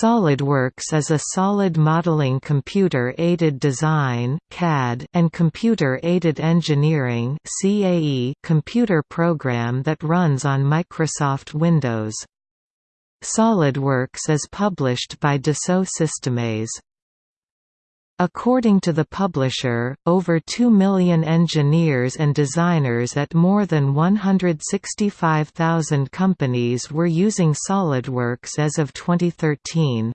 SOLIDWORKS is a solid modeling computer-aided design (CAD) and computer-aided engineering (CAE) computer program that runs on Microsoft Windows. SOLIDWORKS is published by Dassault Systèmes. According to the publisher, over 2 million engineers and designers at more than 165,000 companies were using SOLIDWORKS as of 2013.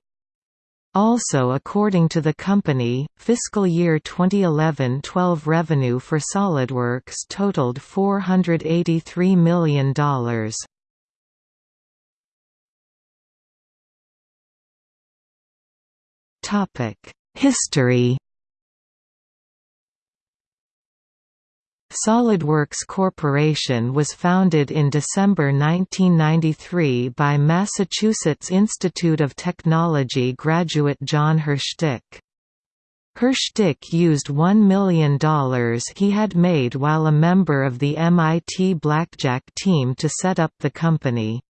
Also according to the company, fiscal year 2011-12 revenue for SOLIDWORKS totaled $483 million. Topic History SolidWorks Corporation was founded in December 1993 by Massachusetts Institute of Technology graduate John Hirschtick. Hirschtick used $1 million he had made while a member of the MIT Blackjack team to set up the company.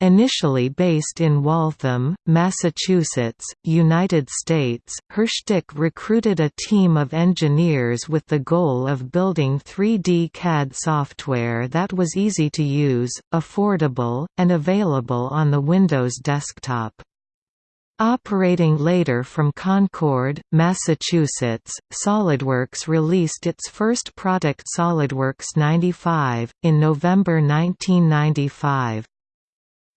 Initially based in Waltham, Massachusetts, United States, Hirschtick recruited a team of engineers with the goal of building 3D CAD software that was easy to use, affordable, and available on the Windows desktop. Operating later from Concord, Massachusetts, SOLIDWORKS released its first product SOLIDWORKS 95, in November 1995.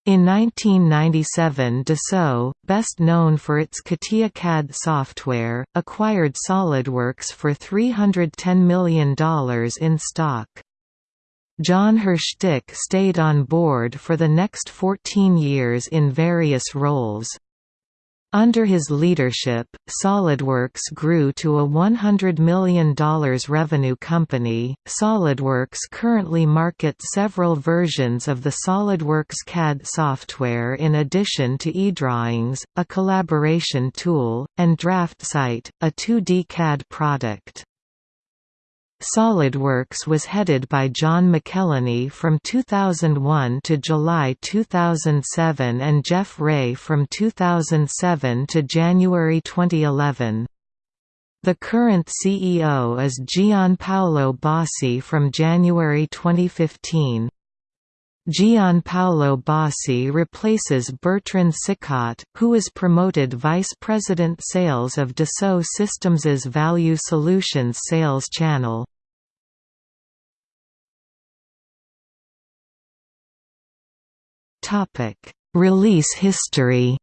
In 1997 Dassault, best known for its CATIA CAD software, acquired SOLIDWORKS for $310 million in stock. John Hirschtick stayed on board for the next 14 years in various roles. Under his leadership, SolidWorks grew to a $100 million revenue company. SolidWorks currently markets several versions of the SolidWorks CAD software in addition to eDrawings, a collaboration tool, and DraftSight, a 2D CAD product. SolidWorks was headed by John McEleney from 2001 to July 2007 and Jeff Ray from 2007 to January 2011. The current CEO is Gianpaolo Bossi from January 2015. Gianpaolo Bossi replaces Bertrand Sicot, who is promoted Vice President Sales of Dassault Systèmes' Value Solutions sales channel. Release history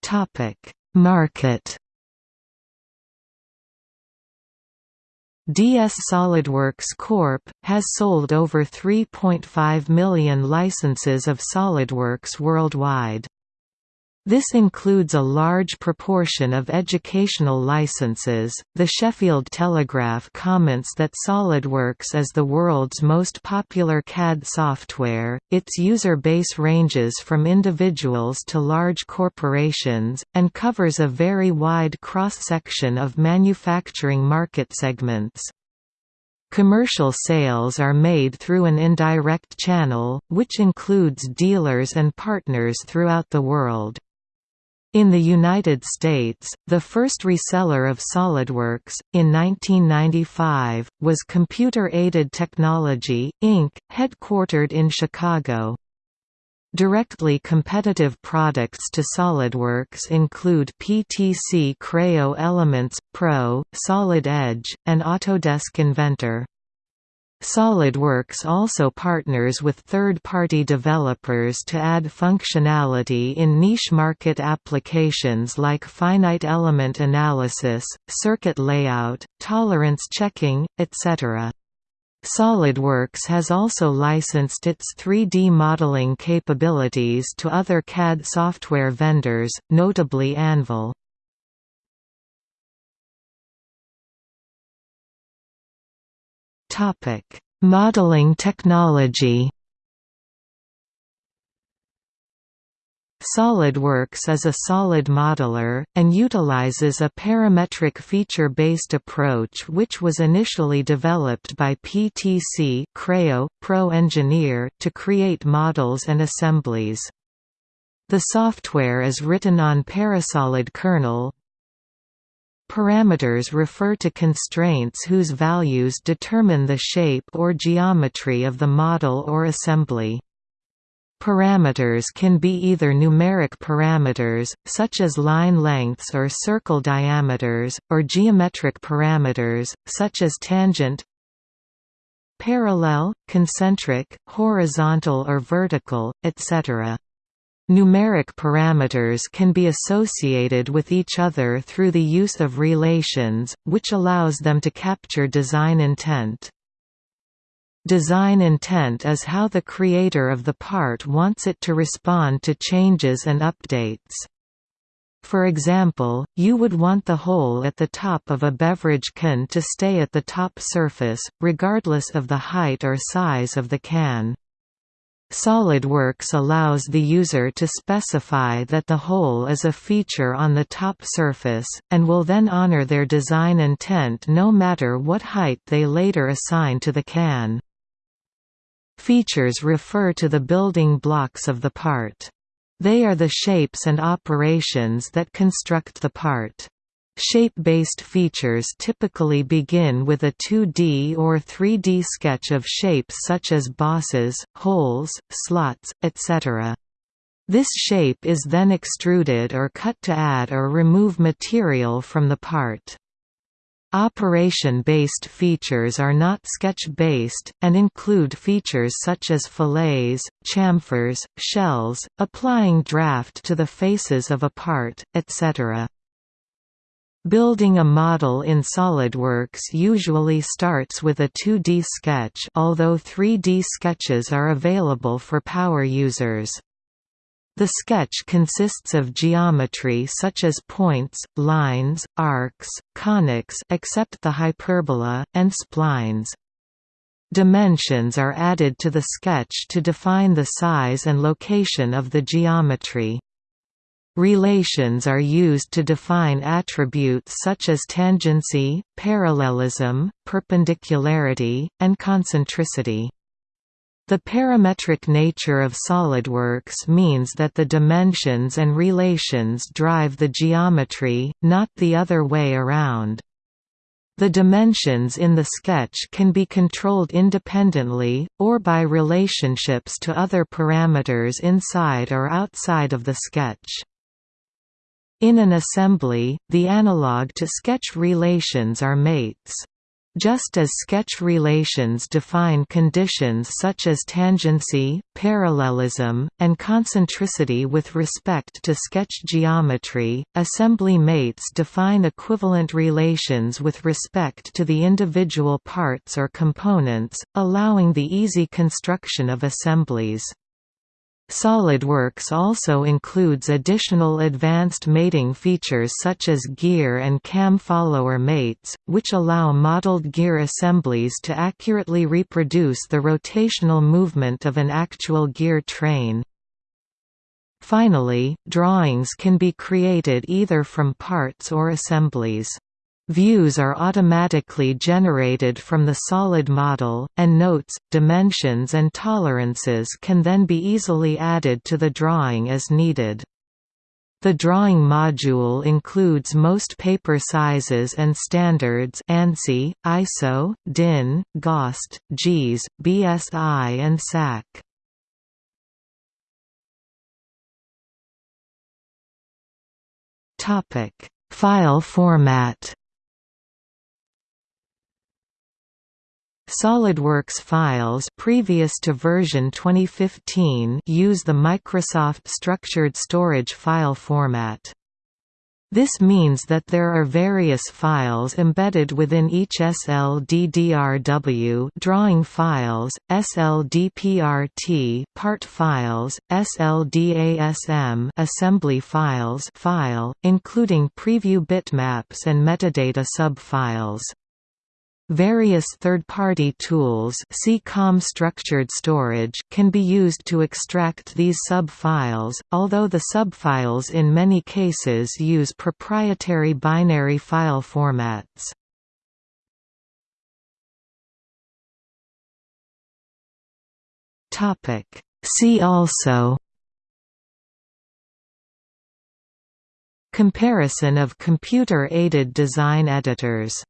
Topic: Market DS SolidWorks Corp. has sold over 3.5 million licenses of SolidWorks worldwide. This includes a large proportion of educational licenses. The Sheffield Telegraph comments that SolidWorks is the world's most popular CAD software. Its user base ranges from individuals to large corporations, and covers a very wide cross section of manufacturing market segments. Commercial sales are made through an indirect channel, which includes dealers and partners throughout the world. In the United States, the first reseller of SolidWorks, in 1995, was Computer Aided Technology, Inc., headquartered in Chicago. Directly competitive products to SolidWorks include PTC Creo Elements Pro, Solid Edge, and Autodesk Inventor. SolidWorks also partners with third-party developers to add functionality in niche market applications like finite element analysis, circuit layout, tolerance checking, etc. SolidWorks has also licensed its 3D modeling capabilities to other CAD software vendors, notably Anvil. Topic: Modeling technology. SolidWorks is a solid modeler, and utilizes a parametric feature-based approach which was initially developed by PTC Creo, Pro Engineer to create models and assemblies. The software is written on Parasolid kernel. Parameters refer to constraints whose values determine the shape or geometry of the model or assembly. Parameters can be either numeric parameters, such as line lengths or circle diameters, or geometric parameters, such as tangent parallel, concentric, horizontal or vertical, etc. Numeric parameters can be associated with each other through the use of relations, which allows them to capture design intent. Design intent is how the creator of the part wants it to respond to changes and updates. For example, you would want the hole at the top of a beverage can to stay at the top surface, regardless of the height or size of the can. SolidWorks allows the user to specify that the hole is a feature on the top surface, and will then honor their design intent no matter what height they later assign to the can. Features refer to the building blocks of the part. They are the shapes and operations that construct the part. Shape-based features typically begin with a 2D or 3D sketch of shapes such as bosses, holes, slots, etc. This shape is then extruded or cut to add or remove material from the part. Operation-based features are not sketch-based, and include features such as fillets, chamfers, shells, applying draft to the faces of a part, etc. Building a model in SOLIDWORKS usually starts with a 2D sketch although 3D sketches are available for power users. The sketch consists of geometry such as points, lines, arcs, conics except the hyperbola, and splines. Dimensions are added to the sketch to define the size and location of the geometry. Relations are used to define attributes such as tangency, parallelism, perpendicularity, and concentricity. The parametric nature of SOLIDWORKS means that the dimensions and relations drive the geometry, not the other way around. The dimensions in the sketch can be controlled independently, or by relationships to other parameters inside or outside of the sketch. In an assembly, the analog to sketch relations are mates. Just as sketch relations define conditions such as tangency, parallelism, and concentricity with respect to sketch geometry, assembly mates define equivalent relations with respect to the individual parts or components, allowing the easy construction of assemblies. SolidWorks also includes additional advanced mating features such as gear and cam follower mates, which allow modeled gear assemblies to accurately reproduce the rotational movement of an actual gear train. Finally, drawings can be created either from parts or assemblies. Views are automatically generated from the solid model, and notes, dimensions and tolerances can then be easily added to the drawing as needed. The drawing module includes most paper sizes and standards ANSI, ISO, DIN, GOST, JIS, BSI and SAC. File format SOLIDWORKS files previous to version 2015 use the Microsoft Structured Storage file format. This means that there are various files embedded within each SLDDRW drawing files, SLDPRT part files, SLDASM assembly files file, including preview bitmaps and metadata subfiles. Various third-party tools see COM structured storage can be used to extract these sub-files, although the sub-files in many cases use proprietary binary file formats. See also Comparison of computer-aided design editors